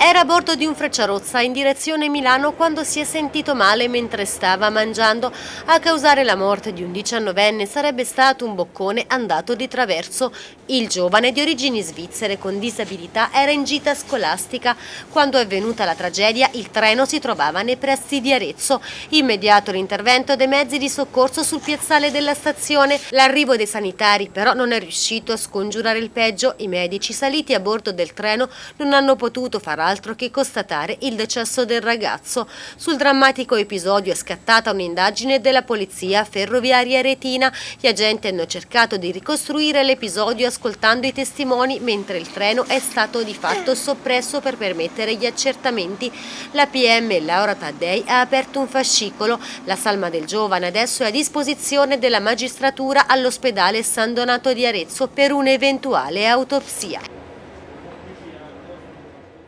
Era a bordo di un Frecciarozza in direzione Milano quando si è sentito male mentre stava mangiando. A causare la morte di un diciannovenne sarebbe stato un boccone andato di traverso. Il giovane di origini svizzere con disabilità era in gita scolastica. Quando è venuta la tragedia il treno si trovava nei pressi di Arezzo. Immediato l'intervento dei mezzi di soccorso sul piazzale della stazione. L'arrivo dei sanitari però non è riuscito a scongiurare il peggio. I medici saliti a bordo del treno non hanno potuto far altro che constatare il decesso del ragazzo. Sul drammatico episodio è scattata un'indagine della polizia ferroviaria retina. Gli agenti hanno cercato di ricostruire l'episodio ascoltando i testimoni mentre il treno è stato di fatto soppresso per permettere gli accertamenti. La PM Laura Taddei ha aperto un fascicolo. La salma del giovane adesso è a disposizione della magistratura all'ospedale San Donato di Arezzo per un'eventuale autopsia.